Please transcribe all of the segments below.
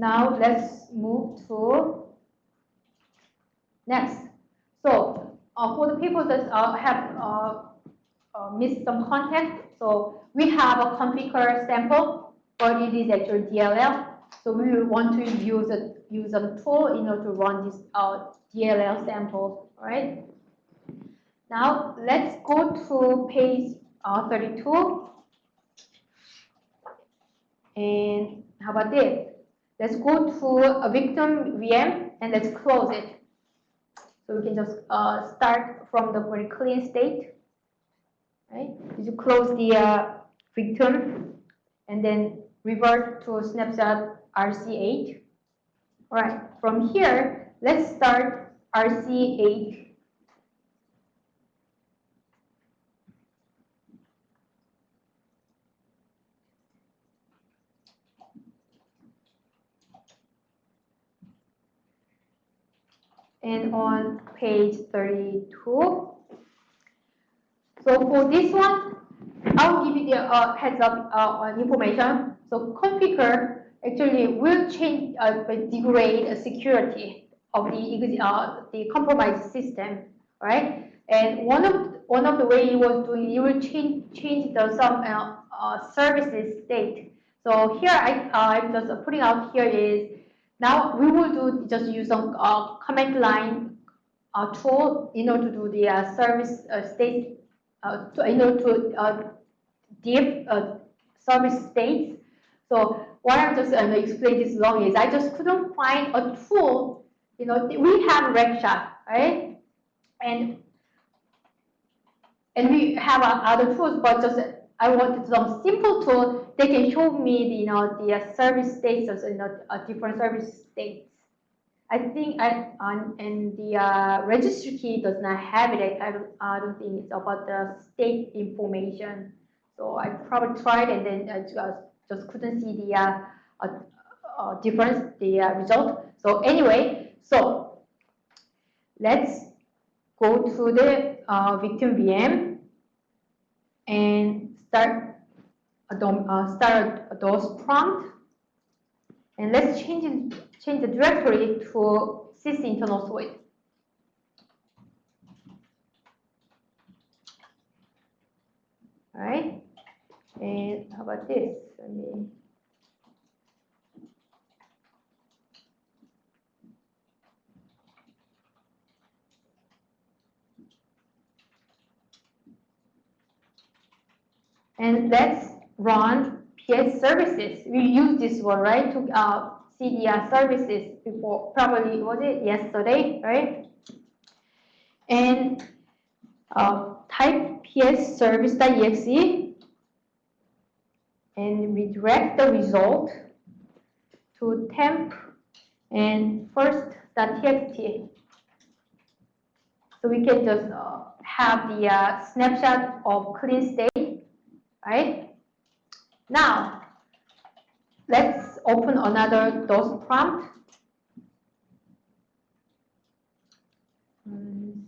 Now let's move to next. So uh, for the people that uh, have uh, uh, missed some context, so we have a Conficker sample, but it is actually DLL. So we want to use a use a tool in order to run this uh, DLL sample, right? Now let's go to page uh, 32. And how about this? Let's go to a victim VM and let's close it. So we can just uh, start from the very clean state. Right? You close the uh, victim and then revert to snapshot RC8. All right, from here, let's start RC8 and on page 32. So for this one, I'll give you the uh, heads up uh, information. So Conficker actually will change, uh, degrade the security of the uh, the compromised system, right? And one of one of the way it was doing, it will change change the some uh, uh, services state. So here I I'm just putting out here is now we will do just use some uh, command line uh, tool in order to do the uh, service uh, state, uh, to, in order to uh, diff service states. So why I'm just uh, explain this long is I just couldn't find a tool. You know, we have RegShot, right? And and we have other tools, but just I wanted some simple tool that can show me the, you know, the uh, service states, you know, uh, different service states. I think I, and the uh, registry key does not have it. I don't, I don't think it's about the state information. So I probably tried and then I just, just couldn't see the uh, uh, uh difference, the uh, result. So anyway, so let's go to the victim VM and start a DOM, uh, start a DOS prompt. And let's change it, change the directory to Sysinternals suite. All right. And how about this? Let me And let's run PsServices. We use this one, right, to uh, CDR services before, probably, was it yesterday, right? And uh, type PsService.exe and redirect the result to temp and first.txt. So we can just uh, have the uh, snapshot of clean state right? Now, let's open another DOS prompt. Mm,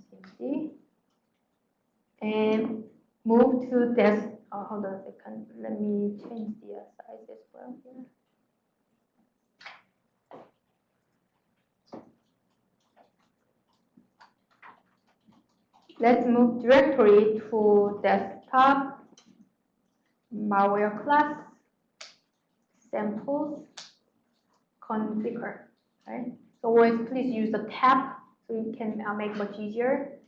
and move to this. Oh, hold on a second. Let me change the size as well here. Let's move directory to desktop malware class, samples, Conficker, right? So always please use the tab so you can uh, make much easier.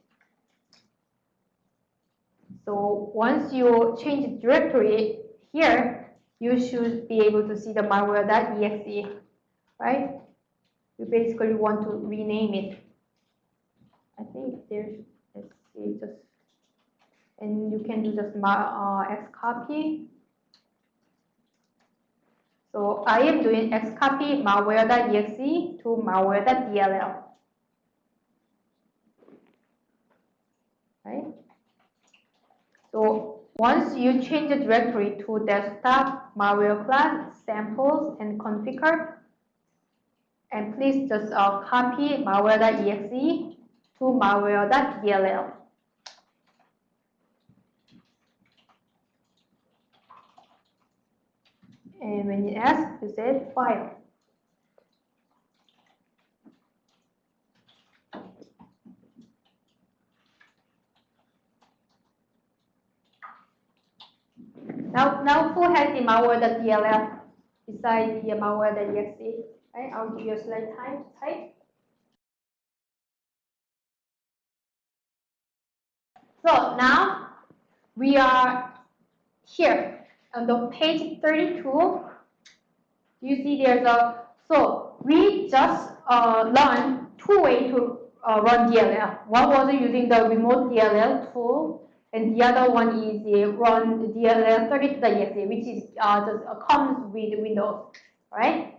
So once you change the directory here, you should be able to see the malware.exe, right? You basically want to rename it. I think there's, let's see, just and you can do just uh, x copy. So I am doing x copy malware.exe to malware.dll. Right? So once you change the directory to desktop malware class samples and Conficker, and please just uh, copy malware.exe to malware.dll. and when you ask, you say file. Now, now full has the malware.dll beside the malware.exe. Right? I'll give you a slight time to type. So now we are here on the page 32. You see there's a, so we just uh, learned two ways to uh, run DLL. One was using the remote DLL tool, and the other one is the run DLL 32.exe, which is uh, just uh, comes with Windows, right?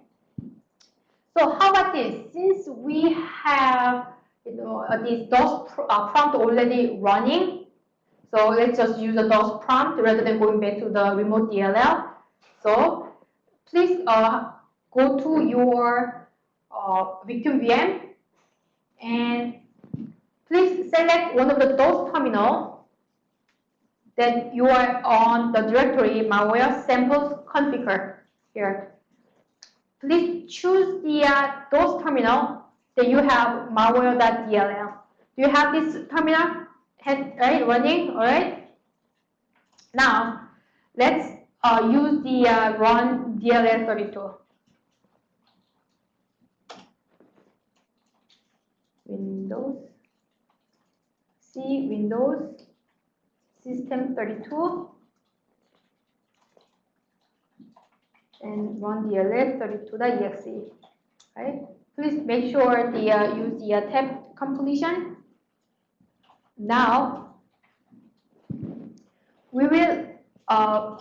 So how about this? Since we have you know uh, this DOS pr uh, prompt already running, so let's just use the DOS prompt rather than going back to the remote DLL. So please uh, go to your uh, victim VM and please select one of the DOS terminal that you are on the directory malware samples Conficker here. Please choose the uh, DOS terminal that you have malware.dll. Do you have this terminal right running? All right. Now let's uh, use the uh, run DLL32. Windows, C Windows, System 32, and run dll32.exe. Right? Please make sure the uh, use the uh, tab completion. Now we will uh,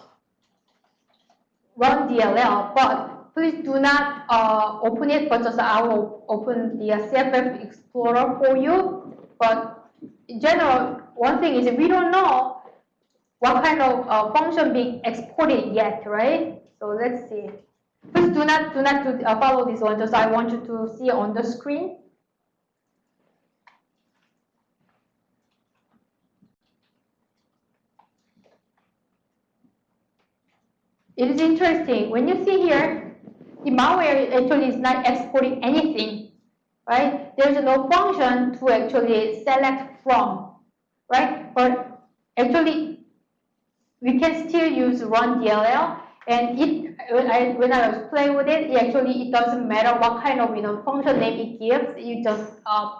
run DLL, but please do not uh, open it, but just I will open the CFF Explorer for you. But in general, one thing is we don't know what kind of uh, function being exported yet, right? So let's see. Please do not do not do, uh, follow this one. Just I want you to see on the screen. It is interesting. When you see here, the malware actually is not exporting anything, right? There's no function to actually select from, right? But actually, we can still use run DLL, and it when I when I was playing with it, it actually it doesn't matter what kind of you know function name it gives. It just uh,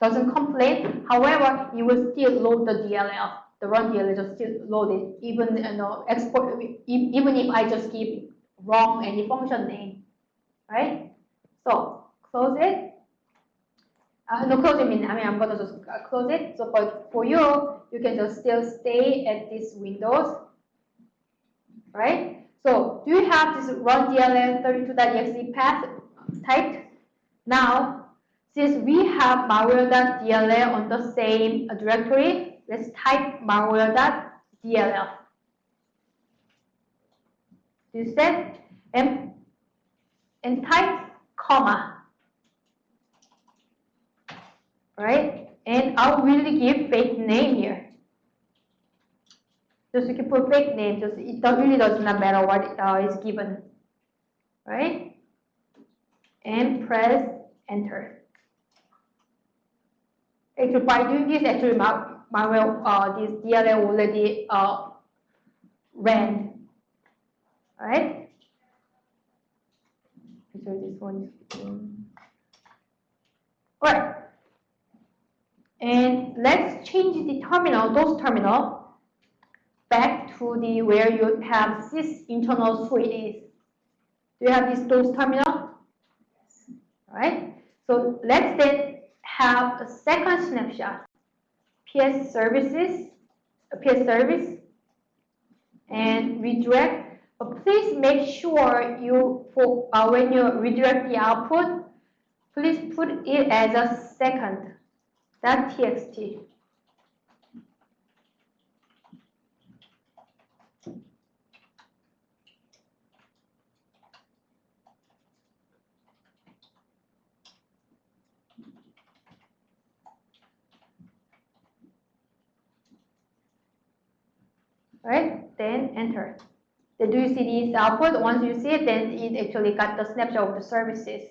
doesn't complain. However, it will still load the DLL the run DLL just still loaded, even you know export even if I just give wrong any function name, right? So close it. Uh, no, close it mean I mean I'm gonna just uh, close it. So but for you, you can just still stay at this Windows, right? So do you have this run DLL 32.exe path typed? Now, since we have malware.dll on the same directory, Let's type malware.dll. You said and and type comma. Right? And I'll really give fake name here. Just you can put fake name, just it really does not matter what uh, is given. Right? And press enter. Actually, by doing this, actually, malware, uh, this DLL already uh, ran, right? So this one is all right. And let's change the terminal, those terminal, back to the where you have this internal suite is. Do you have this those terminal? All right. So let's then have a second snapshot. PsServices, PS service, and redirect. But please make sure you, for uh, when you redirect the output, please put it as a second, that txt. Right? Then enter. Then do you see this output? Once you see it, then it actually got the snapshot of the services.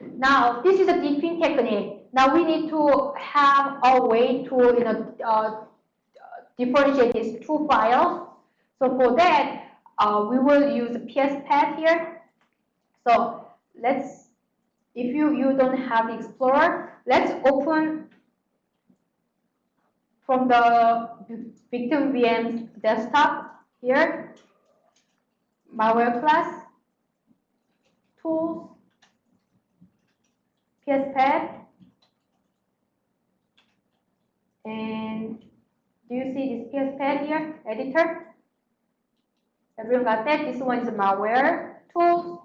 Now, this is a deepin technique. Now we need to have a way to you know uh, differentiate these two files. So for that, uh, we will use PSPad here. So let's, if you, you don't have Explorer, let's open from the victim VM desktop here, malware class, tools, PSPad, and do you see this PSPad here, editor? Everyone got that? This one is malware tools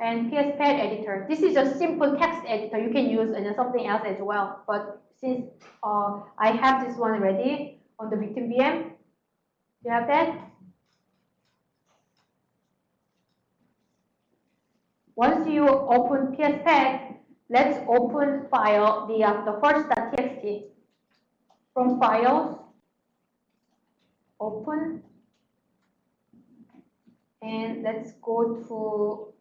and PSPad editor. This is a simple text editor. You can use and something else as well. But since uh, I have this one already on the victim VM, you have that? Once you open PSPad, let's open file the uh, the first.txt. From files, open, and let's go to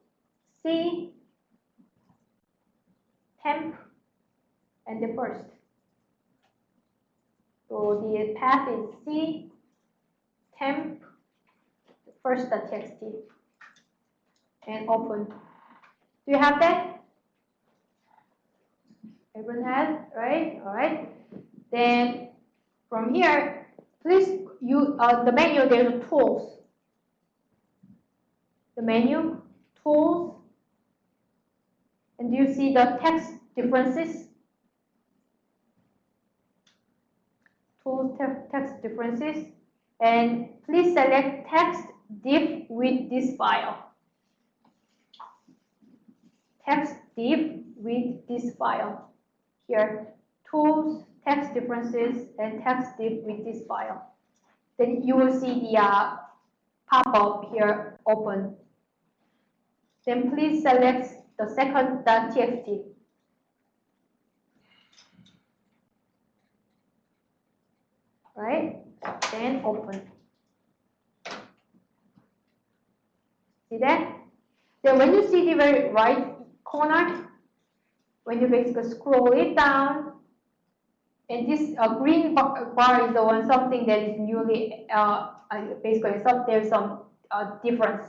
C, temp, and the first. So the path is C, temp, first.txt, and open. Do you have that? Everyone has, right? All right. Then from here, please you uh, the menu there's tools. The menu, tools, and do you see the text differences? Tools text differences, and please select text diff with this file text diff with this file. Here, tools, text differences, and text diff with this file. Then you will see the uh, pop-up here open. Then please select the second Right? Then open. See that? Then when you see the very right corner, when you basically scroll it down, and this uh, green bar, is the one something that is newly uh, uh, basically some, there's some uh, difference,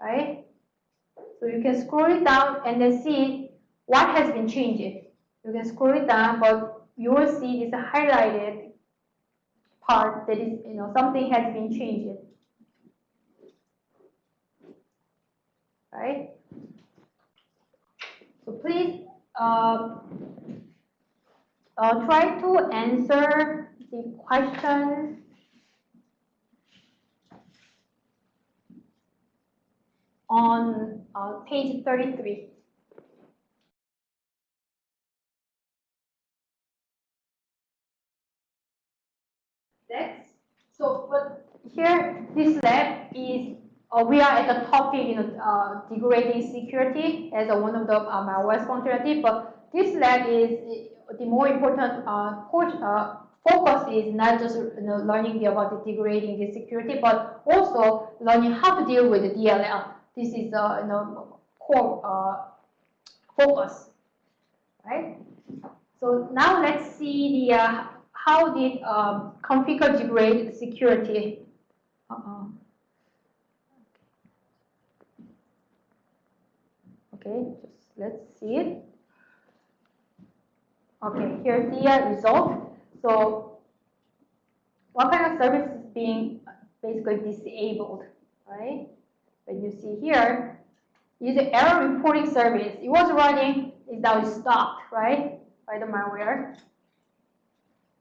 right? So you can scroll it down and then see what has been changed. You can scroll it down, but you will see this highlighted part that is you know something has been changed, right? So please uh, uh, try to answer the questions on uh, page 33. Next, so but here this lab is uh, we are at the topic, you know, uh, degrading security as a, one of the uh, malware functionality, but this lab is the more important uh, uh, focus is not just you know, learning about the degrading the security, but also learning how to deal with the DLL. This is uh, you know, core uh, focus, right? So now let's see the uh, how did um, Conficker degrade security. Uh -uh. Okay, just let's see it. Okay, here's the uh, result. So what kind of service is being basically disabled, right? But you see here, is the error reporting service. It was running, it now stopped, right? By the malware.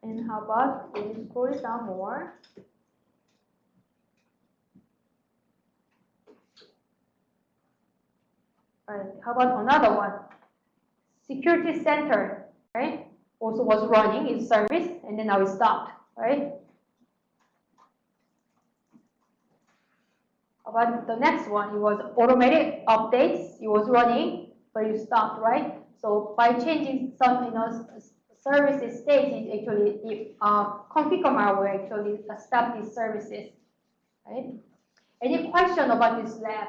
And how about, we scroll it down more. Right. How about another one? Security center, right? Also was running its service and then now it stopped, right? About the next one? It was automated updates. It was running, but it stopped, right? So by changing some, you know, services state, it actually the uh, Conficker malware actually stop these services, right? Any question about this lab?